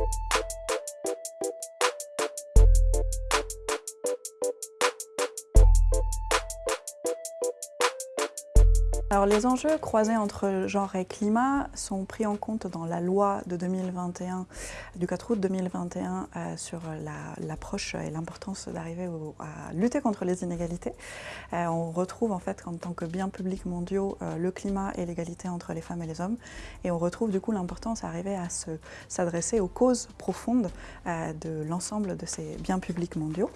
thank you Alors les enjeux croisés entre genre et climat sont pris en compte dans la loi de 2021, du 4 août 2021 euh, sur l'approche et l'importance d'arriver à lutter contre les inégalités. Euh, on retrouve en fait en tant que biens publics mondiaux euh, le climat et l'égalité entre les femmes et les hommes et on retrouve du coup l'importance d'arriver à s'adresser aux causes profondes de l'ensemble de ces biens publics mondiaux.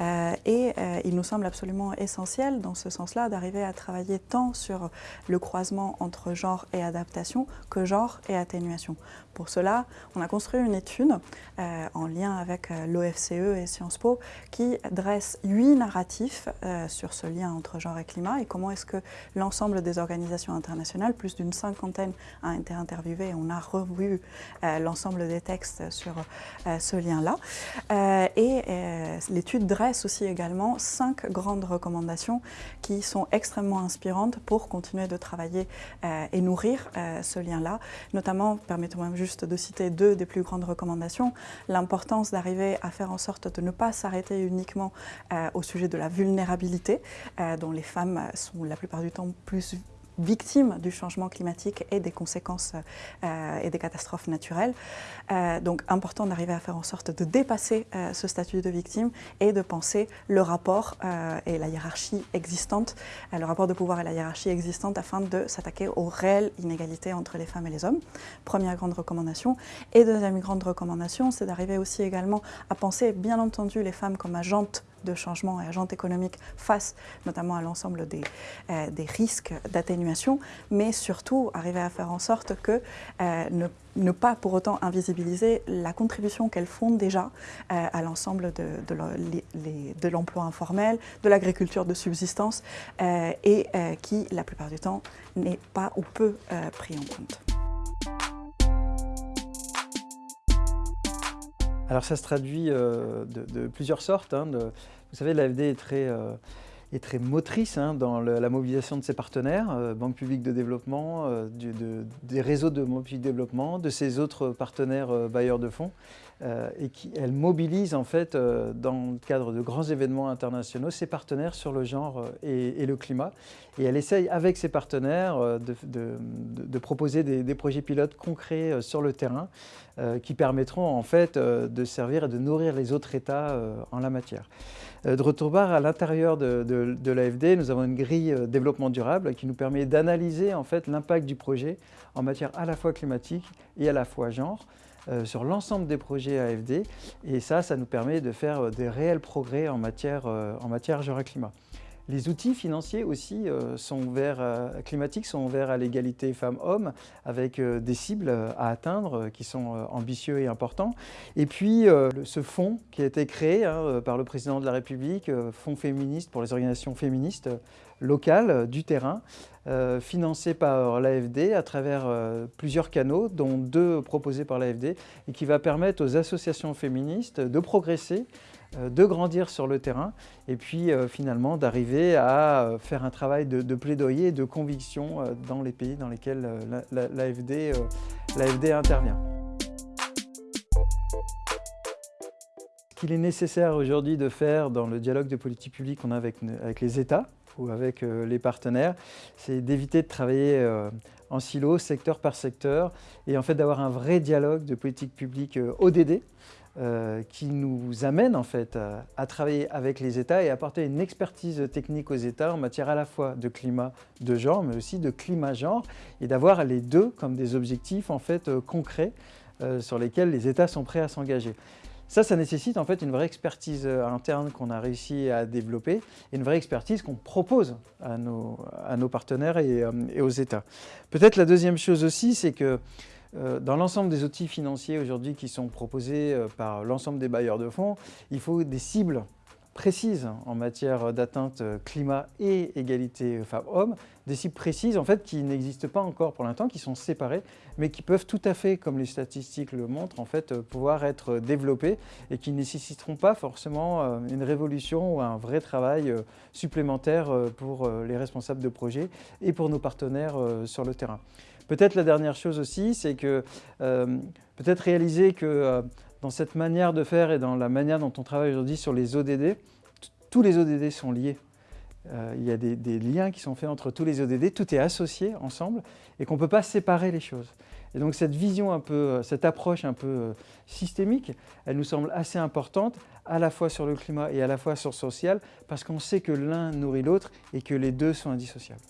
et il nous semble absolument essentiel dans ce sens-là d'arriver à travailler tant sur le croisement entre genre et adaptation que genre et atténuation. Pour cela, on a construit une étude euh, en lien avec euh, l'OFCE et Sciences Po qui dresse huit narratifs euh, sur ce lien entre genre et climat et comment est-ce que l'ensemble des organisations internationales, plus d'une cinquantaine a été interviewé et on a revu l'ensemble des textes sur ce lien-là. et l'étude dresse aussi également cinq grandes recommandations qui sont extrêmement inspirantes pour continuer de travailler et nourrir ce lien-là, notamment, permettez-moi juste de citer deux des plus grandes recommandations. L'importance d'arriver à faire en sorte de ne pas s'arrêter uniquement euh, au sujet de la vulnérabilité, euh, dont les femmes sont la plupart du temps plus victimes du changement climatique et des conséquences euh, et des catastrophes naturelles. Euh, donc important d'arriver à faire en sorte de dépasser euh, ce statut de victime et de penser le rapport et la hiérarchie existante, le rapport de pouvoir et la hiérarchie existante afin de s'attaquer aux réelles inégalités entre les femmes et les hommes. Première grande recommandation. Et deuxième grande recommandation, c'est d'arriver aussi également à penser bien entendu les femmes comme agentes de changement et agentes économiques face notamment à l'ensemble des, euh, des, risques d'atténuation, mais surtout arriver à faire en sorte que euh, ne, pas pour autant invisibiliser la contribution qu'elles font déjà euh, à l'ensemble de, de l'emploi informel, de l'agriculture de subsistance et qui, la plupart du temps, n'est pas ou peu pris en compte. Alors ça se traduit euh, de, plusieurs sortes. Hein, vous savez, l'AFD est très, euh, est très motrice hein, dans la mobilisation de ses partenaires, euh, Banque publique de développement, des réseaux de Banque publique de développement, de ses autres partenaires bailleurs de fonds. Et qui, elle mobilise en fait dans le cadre de grands événements internationaux ses partenaires sur le genre et, le climat. Et elle essaye avec ses partenaires de, proposer des, projets pilotes concrets sur le terrain euh, qui permettront en fait euh, de servir et de nourrir les autres États euh, en la matière. de retour à l'intérieur de, l'AFD, nous avons une grille développement durable qui nous permet d'analyser en fait l'impact du projet en matière à la fois climatique et à la fois genre. Sur l'ensemble des projets AFD et ça, ça nous permet de faire des réels progrès en matière, en matière climat. Les outils financiers aussi euh, sont vers, euh, climatiques sont ouverts à l'égalité femmes-hommes avec euh, des cibles à atteindre qui sont ambitieux et importants. Et puis ce fonds qui a été créé hein, par le président de la République, fonds féministe pour les organisations féministes locales du terrain, financé par l'AFD à travers plusieurs canaux, dont deux proposés par l'AFD, et qui va permettre aux associations féministes de progresser de grandir sur le terrain et puis euh, finalement d'arriver à euh, faire un travail de, plaidoyer et de conviction dans les pays dans lesquels l'AFD intervient. Ce qu'il est nécessaire aujourd'hui de faire dans le dialogue de politique publique qu'on a avec, avec, les États ou avec les partenaires, c'est d'éviter de travailler en silo, secteur par secteur, et en fait d'avoir un vrai dialogue de politique publique ODD, euh, qui nous amène en fait à, travailler avec les États et apporter une expertise technique aux États en matière à la fois de climat de genre, mais aussi de climat-genre, et d'avoir les deux comme des objectifs en fait euh, concrets euh, sur lesquels les États sont prêts à s'engager. Ça, ça nécessite en fait une vraie expertise interne qu'on a réussi à développer et une vraie expertise qu'on propose à nos, partenaires et, aux États. Peut-être la deuxième chose aussi, c'est que dans l'ensemble des outils financiers aujourd'hui qui sont proposés euh, par l'ensemble des bailleurs de fonds, il faut des cibles précises en matière d'atteinte euh, climat et égalité femmes-hommes, des cibles précises en fait qui n'existent pas encore pour l'instant, qui sont séparées, mais qui peuvent tout à fait, comme les statistiques le montrent, en fait, pouvoir être développées et qui ne nécessiteront pas forcément une révolution ou un vrai travail supplémentaire pour les responsables de projets et pour nos partenaires sur le terrain. Peut-être la dernière chose aussi, c'est que peut-être réaliser que dans cette manière de faire et dans la manière dont on travaille aujourd'hui sur les ODD, tous les ODD sont liés. Euh, il y a des, liens qui sont faits entre tous les ODD, tout est associé ensemble et qu'on ne peut pas séparer les choses. Et donc cette vision un peu, euh, cette approche un peu euh, systémique, elle nous semble assez importante à la fois sur le climat et à la fois sur le social parce qu'on sait que l'un nourrit l'autre et que les deux sont indissociables.